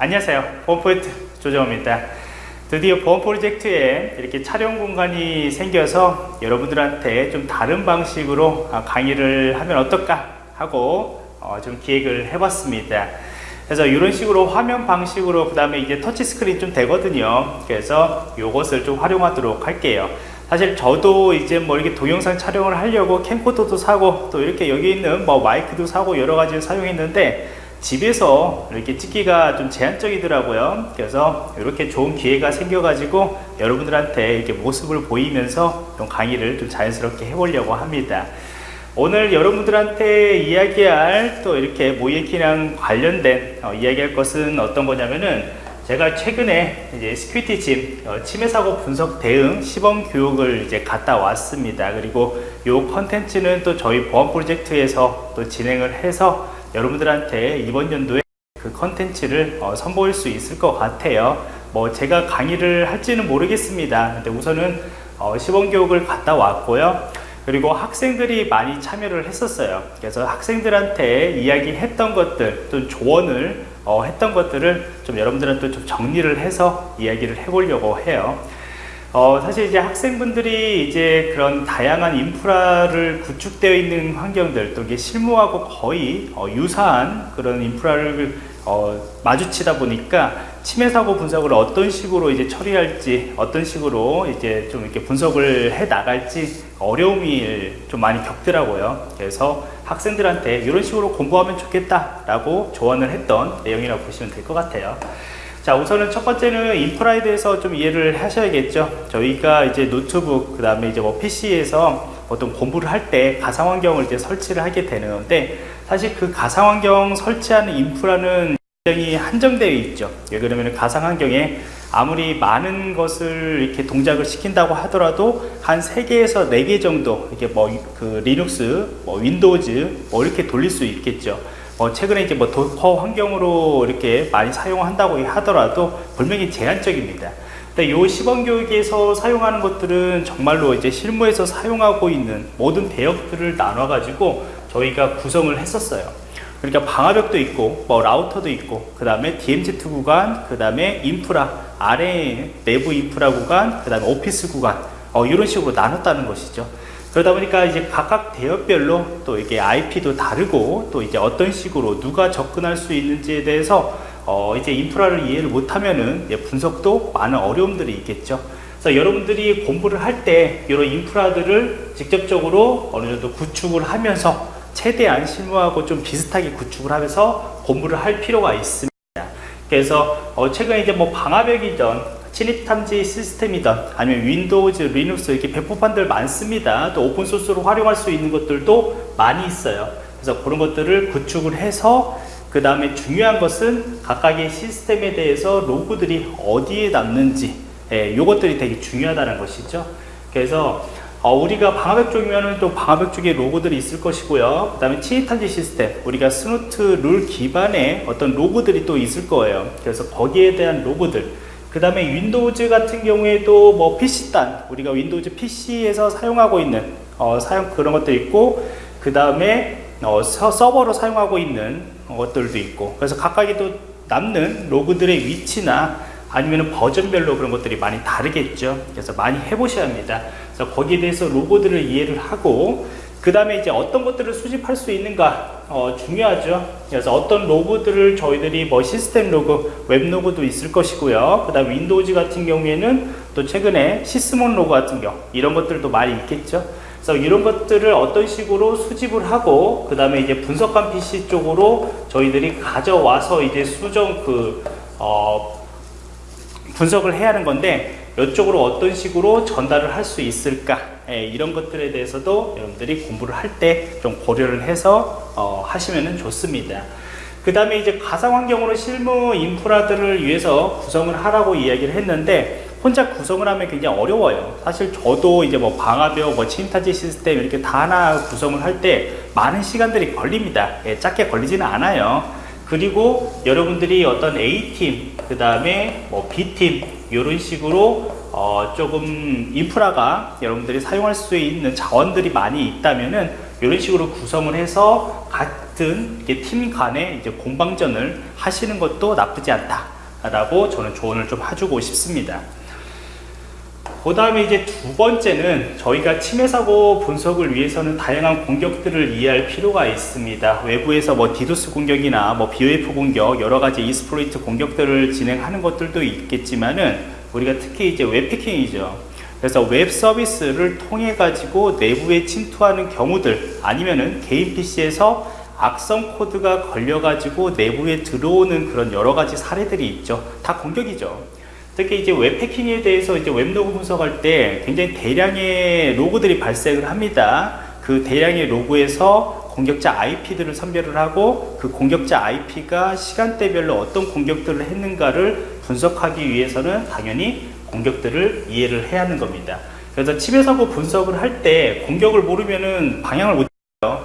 안녕하세요. 보안포인트 조정호입니다. 드디어 보안 프로젝트에 이렇게 촬영 공간이 생겨서 여러분들한테 좀 다른 방식으로 아, 강의를 하면 어떨까 하고 어, 좀 기획을 해봤습니다. 그래서 이런 식으로 화면 방식으로 그 다음에 이제 터치 스크린 좀 되거든요. 그래서 이것을 좀 활용하도록 할게요. 사실 저도 이제 뭐 이렇게 동영상 촬영을 하려고 캠코더도 사고 또 이렇게 여기 있는 뭐 마이크도 사고 여러 가지를 사용했는데 집에서 이렇게 찍기가 좀 제한적이더라고요 그래서 이렇게 좋은 기회가 생겨 가지고 여러분들한테 이렇게 모습을 보이면서 좀 강의를 좀 자연스럽게 해보려고 합니다 오늘 여러분들한테 이야기할 또 이렇게 모의해킹이랑 관련된 어, 이야기할 것은 어떤 거냐면은 제가 최근에 이제 Security Gym 어, 침해 사고 분석 대응 시범 교육을 이제 갔다 왔습니다. 그리고 이 컨텐츠는 또 저희 보안 프로젝트에서 또 진행을 해서 여러분들한테 이번 연도에 그 컨텐츠를 어, 선보일 수 있을 것 같아요. 뭐 제가 강의를 할지는 모르겠습니다. 근데 우선은 어, 시범 교육을 갔다 왔고요. 그리고 학생들이 많이 참여를 했었어요. 그래서 학생들한테 이야기했던 것들, 또 조언을 어, 했던 것들을 좀 여러분들한테 좀 정리를 해서 이야기를 해보려고 해요. 어, 사실 이제 학생분들이 이제 그런 다양한 인프라를 구축되어 있는 환경들 또 이게 실무하고 거의 어, 유사한 그런 인프라를 어, 마주치다 보니까 침해 사고 분석을 어떤 식으로 이제 처리할지 어떤 식으로 이제 좀 이렇게 분석을 해 나갈지 어려움이 좀 많이 겪더라고요. 그래서 학생들한테 이런 식으로 공부하면 좋겠다 라고 조언을 했던 내용이라고 보시면 될 것 같아요. 자 우선은 첫 번째는 인프라에 대해서 좀 이해를 하셔야겠죠. 저희가 이제 노트북 그 다음에 이제 뭐 PC에서 어떤 공부를 할 때 가상환경을 이제 설치를 하게 되는데 사실 그 가상환경 설치하는 인프라는 굉장히 한정되어 있죠. 왜 그러면 가상환경에 아무리 많은 것을 이렇게 동작을 시킨다고 하더라도 한 3개에서 4개 정도 이렇게 뭐 그 리눅스, 뭐 Windows 뭐 이렇게 돌릴 수 있겠죠 어, 최근에 이제 뭐 Docker 환경으로 이렇게 많이 사용한다고 하더라도 분명히 제한적입니다. 요 시범 교육에서 사용하는 것들은 정말로 이제 실무에서 사용하고 있는 모든 대역들을 나눠 가지고 저희가 구성을 했었어요. 그러니까 방화벽도 있고 뭐 라우터도 있고 그 다음에 DMZ 구간 그 다음에 인프라 아래 내부 인프라 구간 그 다음에 오피스 구간 어, 이런 식으로 나눴다는 것이죠. 그러다 보니까 이제 각각 대역별로 또 이게 IP도 다르고 또 이제 어떤 식으로 누가 접근할 수 있는지에 대해서 어 이제 인프라를 이해를 못하면은 분석도 많은 어려움들이 있겠죠. 그래서 여러분들이 공부를 할 때 이런 인프라들을 직접적으로 어느 정도 구축을 하면서 최대한 실무하고 좀 비슷하게 구축을 하면서 공부를 할 필요가 있습니다. 그래서 어 최근에 이제 뭐 방화벽이던 침입 탐지 시스템이든 아니면 Windows, 리눅스 이렇게 배포판들 많습니다. 또 open source로 활용할 수 있는 것들도 많이 있어요. 그래서 그런 것들을 구축을 해서 그 다음에 중요한 것은 각각의 시스템에 대해서 로그들이 어디에 남는지 예, 이것들이 되게 중요하다는 것이죠. 그래서 어, 우리가 방화벽 쪽이면 또 방화벽 쪽에 로그들이 있을 것이고요. 그 다음에 침입탐지 시스템, 우리가 Snort rule 기반의 어떤 로그들이 또 있을 거예요. 그래서 거기에 대한 로그들, 그 다음에 Windows 같은 경우에도 뭐 PC단 우리가 Windows PC에서 사용하고 있는 어, 사용 그런 것도 있고 그 다음에 어, 서버로 사용하고 있는 것들도 있고. 그래서 각각의 또 남는 로그들의 위치나 아니면 버전별로 그런 것들이 많이 다르겠죠. 그래서 많이 해보셔야 합니다. 그래서 거기에 대해서 로그들을 이해를 하고 그 다음에 이제 어떤 것들을 수집할 수 있는가 어, 중요하죠. 그래서 어떤 로그들을 저희들이 뭐 시스템 로그 웹 로그도 있을 것이고요. 그 다음 Windows 같은 경우에는 또 최근에 Sysmon 로그 같은 경우 이런 것들도 많이 있겠죠. 그래서 이런 것들을 어떤 식으로 수집을 하고 그 다음에 이제 분석할 PC 쪽으로 저희들이 가져와서 이제 수정 그 어, 분석을 해야 하는 건데 이쪽으로 어떤 식으로 전달을 할 수 있을까? 예, 이런 것들에 대해서도 여러분들이 공부를 할 때 좀 고려를 해서 어, 하시면 좋습니다. 그 다음에 이제 가상환경으로 실무 인프라들을 위해서 구성을 하라고 이야기를 했는데 혼자 구성을 하면 굉장히 어려워요. 사실 저도 이제 뭐 방화벽 뭐 침타지 시스템 이렇게 다 하나 구성을 할 때 많은 시간들이 걸립니다. 예, 짧게 걸리지는 않아요. 그리고 여러분들이 어떤 A팀 그 다음에 뭐 B팀 이런 식으로 어 조금 인프라가 여러분들이 사용할 수 있는 자원들이 많이 있다면은 이런 식으로 구성을 해서 같은 팀 간에 이제 공방전을 하시는 것도 나쁘지 않다라고 저는 조언을 좀 해주고 싶습니다. 그 다음에 이제 두 번째는 저희가 침해 사고 분석을 위해서는 다양한 공격들을 이해할 필요가 있습니다. 외부에서 뭐 디도스 공격이나 뭐 BOF 공격, 여러 가지 exploit 공격들을 진행하는 것들도 있겠지만은 우리가 특히 이제 웹해킹이죠. 그래서 웹 서비스를 통해 가지고 내부에 침투하는 경우들 아니면은 개인 PC에서 악성 코드가 걸려 가지고 내부에 들어오는 그런 여러 가지 사례들이 있죠. 다 공격이죠. 특히 이제 웹해킹에 대해서 이제 웹로그 분석할 때 굉장히 대량의 로그들이 발생을 합니다. 그 대량의 로그에서 공격자 IP들을 선별을 하고 그 공격자 IP가 시간대별로 어떤 공격들을 했는가를 분석하기 위해서는 당연히 공격들을 이해를 해야 하는 겁니다. 그래서 침해 사고 분석을 할 때 공격을 모르면은 방향을 못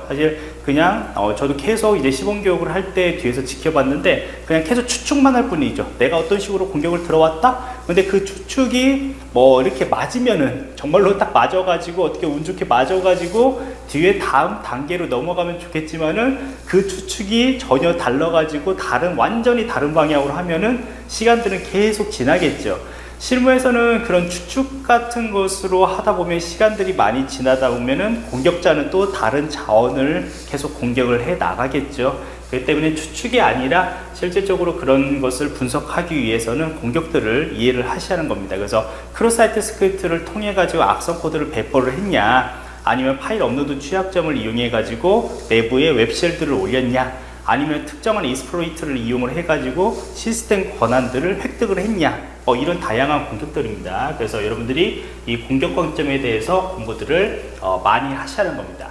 사실 그냥 어, 저도 계속 이제 시범 교육을 할 때 뒤에서 지켜봤는데 그냥 계속 추측만 할 뿐이죠. 내가 어떤 식으로 공격을 들어왔다? 근데 그 추측이 뭐 이렇게 맞으면은 정말로 딱 맞아가지고 어떻게 운 좋게 맞아가지고 뒤에 다음 단계로 넘어가면 좋겠지만은 그 추측이 전혀 달라가지고 다른 완전히 다른 방향으로 하면은 시간들은 계속 지나겠죠 실무에서는 그런 추측 같은 것으로 하다 보면 시간들이 많이 지나다 보면은 공격자는 또 다른 자원을 계속 공격을 해 나가겠죠. 그렇기 때문에 추측이 아니라 실질적으로 그런 것을 분석하기 위해서는 공격들을 이해를 하는 겁니다. 그래서 cross site script를 통해 가지고 악성 코드를 배포를 했냐 아니면 파일 업로드 취약점을 이용해 가지고 내부에 web shell들을 올렸냐 아니면 특정한 exploit를 이용을 해 가지고 시스템 권한들을 획득을 했냐 어, 이런 다양한 공격들입니다. 그래서 여러분들이 이 공격 관점에 대해서 공부들을 어, 많이 하는 겁니다.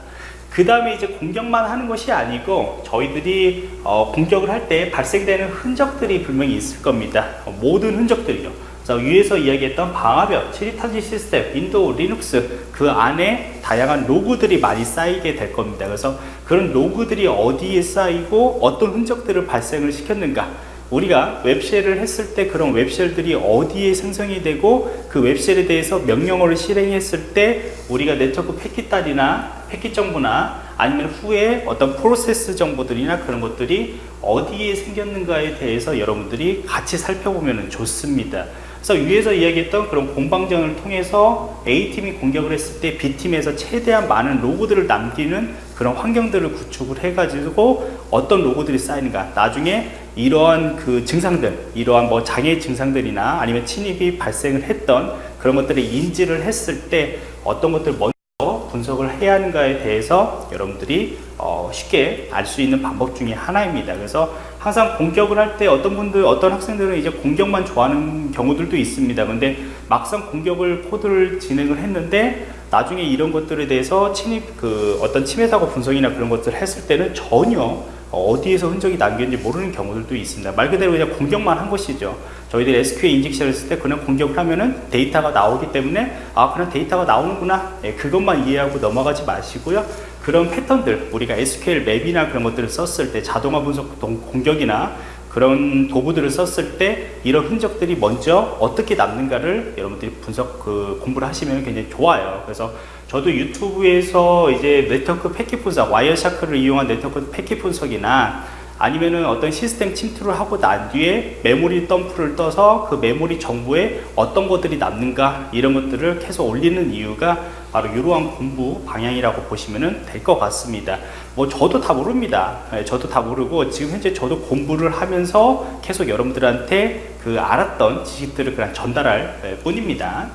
그 다음에 이제 공격만 하는 것이 아니고 저희들이 어, 공격을 할 때 발생되는 흔적들이 분명히 있을 겁니다. 어, 모든 흔적들이요. 자, 위에서 이야기했던 방화벽, 침입탐지 시스템, 윈도우, 리눅스 그 안에 다양한 로그들이 많이 쌓이게 될 겁니다. 그래서 그런 로그들이 어디에 쌓이고 어떤 흔적들을 발생을 시켰는가 우리가 web shell을 했을 때 그런 web shell들이 어디에 생성이 되고 그 web shell에 대해서 명령어를 실행했을 때 우리가 네트워크 패킷 단이나 패킷 정보나 아니면 후에 어떤 프로세스 정보들이나 그런 것들이 어디에 생겼는가에 대해서 여러분들이 같이 살펴보면 좋습니다. 그래서 위에서 이야기했던 그런 공방전을 통해서 A팀이 공격을 했을 때 B팀에서 최대한 많은 로고들을 남기는 그런 환경들을 구축을 해가지고 어떤 로고들이 쌓이는가 나중에 이러한 그 증상들 이러한 뭐 장애 증상들이나 아니면 침입이 발생을 했던 그런 것들을 인지를 했을 때 어떤 것들 먼저 분석을 해야 하는가에 대해서 여러분들이 어 쉽게 알 수 있는 방법 중에 하나입니다. 그래서 항상 공격을 할 때 어떤 분들 어떤 학생들은 이제 공격만 좋아하는 경우들도 있습니다. 근데 막상 공격을 코드를 진행을 했는데 나중에 이런 것들에 대해서 침입 그 어떤 침해 사고 분석이나 그런 것들을 했을 때는 전혀 어디에서 흔적이 남겼는지 모르는 경우들도 있습니다. 말 그대로 그냥 공격만 한 것이죠. 저희들이 SQL 인젝션을 했을 때 그냥 공격을 하면은 데이터가 나오기 때문에 아 그냥 데이터가 나오는구나. 예, 그것만 이해하고 넘어가지 마시고요. 그런 패턴들 우리가 SQL 맵이나 그런 것들을 썼을 때 자동화 분석 공격이나 그런 도구들을 썼을 때 이런 흔적들이 먼저 어떻게 남는가를 여러분들이 분석 그 공부를 하시면 굉장히 좋아요. 그래서 저도 유튜브에서 이제 네트워크 패킷 분석 Wireshark를 이용한 네트워크 패킷 분석이나 아니면은 어떤 시스템 침투를 하고 난 뒤에 메모리 dump를 떠서 그 메모리 정보에 어떤 것들이 남는가 이런 것들을 계속 올리는 이유가 바로 이러한 공부 방향이라고 보시면 될 것 같습니다. 뭐 저도 다 모릅니다. 네, 저도 다 모르고 지금 현재 저도 공부를 하면서 계속 여러분들한테 그 알았던 지식들을 그냥 전달할 네, 뿐입니다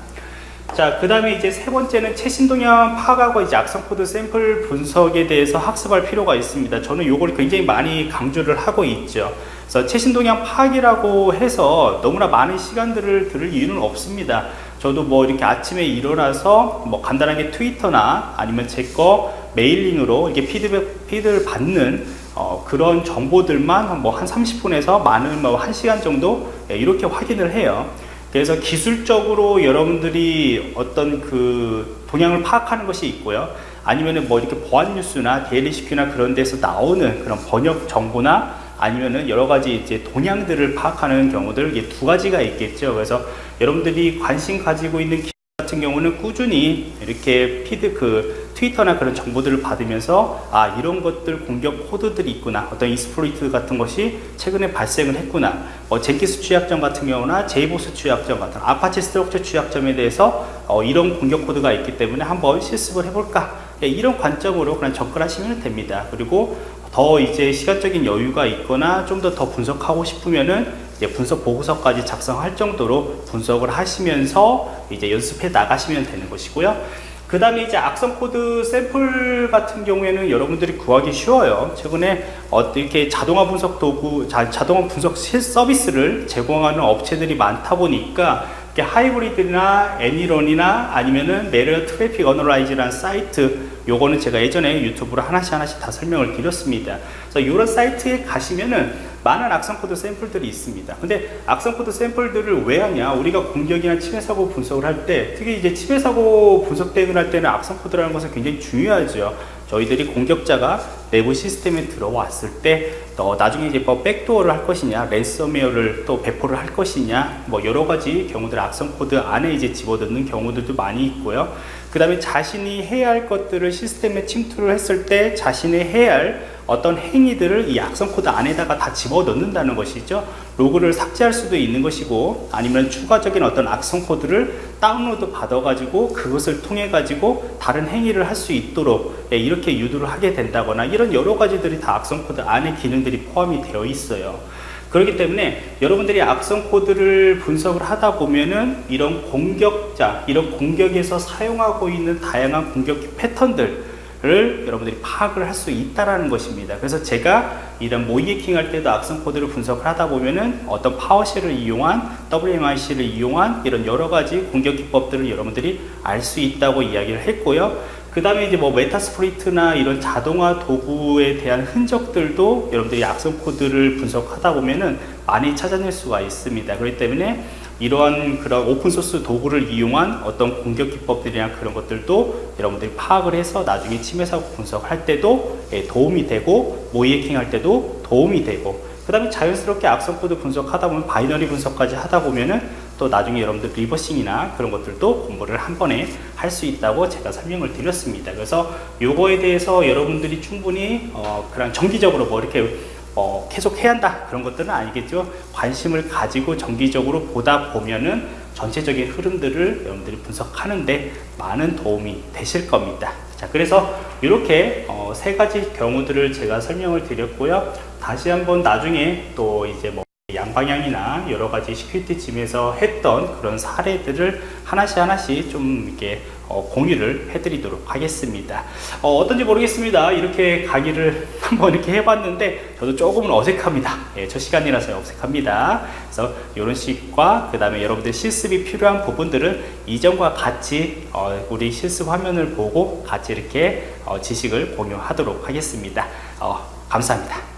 자, 그 다음에 이제 세 번째는 최신 동향 파악하고 이제 악성 코드 샘플 분석에 대해서 학습할 필요가 있습니다. 저는 이걸 굉장히 많이 강조를 하고 있죠. 그래서 최신 동향 파악이라고 해서 너무나 많은 시간들을 들을 이유는 없습니다. 저도 뭐 이렇게 아침에 일어나서 뭐 간단하게 트위터나 아니면 제 거 mailing으로 이렇게 피드백, feed를 받는 어, 그런 정보들만 뭐 한 30분에서 많은 뭐 1시간 정도 예, 이렇게 확인을 해요. 그래서 기술적으로 여러분들이 어떤 그 동향을 파악하는 것이 있고요. 아니면은 뭐 이렇게 보안 뉴스나 데일리시큐나 그런 데서 나오는 그런 번역 정보나 아니면은 여러 가지 이제 동향들을 파악하는 경우들 이게 두 가지가 있겠죠. 그래서 여러분들이 관심 가지고 있는 같은 경우는 꾸준히 이렇게 feed 그 트위터나 그런 정보들을 받으면서 아 이런 것들 공격 코드들이 있구나. 어떤 exploit 같은 것이 최근에 발생을 했구나. 어, Jenkins 취약점 같은 경우나 JBoss 취약점 같은 Apache Struts 취약점에 대해서 어, 이런 공격 코드가 있기 때문에 한번 실습을 해볼까. 예, 이런 관점으로 그냥 접근하시면 됩니다. 그리고 더 이제 시간적인 여유가 있거나 좀 더더 분석하고 싶으면은 이제 분석 보고서까지 작성할 정도로 분석을 하시면서 이제 연습해 나가시면 되는 것이고요. 그 다음에 이제 악성 코드 샘플 같은 경우에는 여러분들이 구하기 쉬워요. 최근에 어떻게 자동화 분석 도구, 자, 자동화 분석 실 서비스를 제공하는 업체들이 많다 보니까 Hybrid나 ANY.RUN이나 아니면은 Malware Traffic Analysis라는 사이트 요거는 제가 예전에 유튜브로 하나씩 하나씩 다 설명을 드렸습니다. 그래서 이런 사이트에 가시면은 많은 악성 코드 샘플들이 있습니다. 근데 악성 코드 샘플들을 왜 하냐? 우리가 공격이나 침해 사고 분석을 할 때, 특히 이제 침해 사고 분석 대응을 할 때는 악성 코드라는 것은 굉장히 중요하죠. 저희들이 공격자가 내부 시스템에 들어왔을 때 어, 나중에 이제 뭐 backdoor를 할 것이냐 랜섬웨어를 또 배포를 할 것이냐 뭐 여러 가지 경우들 악성 코드 안에 이제 집어넣는 경우들도 많이 있고요 그 다음에 자신이 해야 할 것들을 시스템에 침투를 했을 때 자신이 해야 할 어떤 행위들을 이 악성 코드 안에다가 다 집어넣는다는 것이죠. 로그를 삭제할 수도 있는 것이고 아니면 추가적인 어떤 악성 코드를 다운로드 받아 가지고 그것을 통해 가지고 다른 행위를 할 수 있도록 예, 이렇게 유도를 하게 된다거나 이런 여러 가지들이 다 악성 코드 안에 기능들이 포함이 되어 있어요. 그렇기 때문에 여러분들이 악성 코드를 분석을 하다 보면은 이런 공격자, 이런 공격에서 사용하고 있는 다양한 공격 패턴들 를 여러분들이 파악을 할 수 있다라는 것입니다. 그래서 제가 이런 모의해킹 할 때도 악성 코드를 분석을 하다 보면은 어떤 PowerShell을 이용한 WMIC를 이용한 이런 여러 가지 공격 기법들을 여러분들이 알 수 있다고 이야기를 했고요. 그 다음에 이제 뭐 Metasploit이나 이런 자동화 도구에 대한 흔적들도 여러분들이 악성 코드를 분석하다 보면은 많이 찾아낼 수가 있습니다. 그렇기 때문에 이러한 그런 open source 도구를 이용한 어떤 공격 기법들이나 그런 것들도 여러분들이 파악을 해서 나중에 침해 사고 분석할 때도 예, 도움이 되고 모의해킹 할 때도 도움이 되고 그 다음에 자연스럽게 악성 코드 분석하다 보면 binary 분석까지 하다 보면은 또 나중에 여러분들 리버싱이나 그런 것들도 공부를 한 번에 할 수 있다고 제가 설명을 드렸습니다. 그래서 요거에 대해서 여러분들이 충분히 어, 그런 정기적으로 뭐 이렇게 어, 계속 해야 한다. 그런 것들은 아니겠죠. 관심을 가지고 정기적으로 보다 보면은 전체적인 흐름들을 여러분들이 분석하는데 많은 도움이 되실 겁니다. 자 그래서 이렇게 어, 세 가지 경우들을 제가 설명을 드렸고요. 다시 한번 나중에 또 이제 뭐양 방향이나 여러 가지 Security Gym에서 했던 그런 사례들을 하나씩 하나씩 좀 이렇게 어, 공유를 해드리도록 하겠습니다. 어떤지 모르겠습니다. 이렇게 강의를 한번 이렇게 해봤는데 저도 조금은 어색합니다. 예, 첫 시간이라서 어색합니다. 그래서 이런 식과 그 다음에 여러분들 실습이 필요한 부분들을 이전과 같이 어, 우리 실습 화면을 보고 같이 이렇게 어, 지식을 공유하도록 하겠습니다. 어, 감사합니다.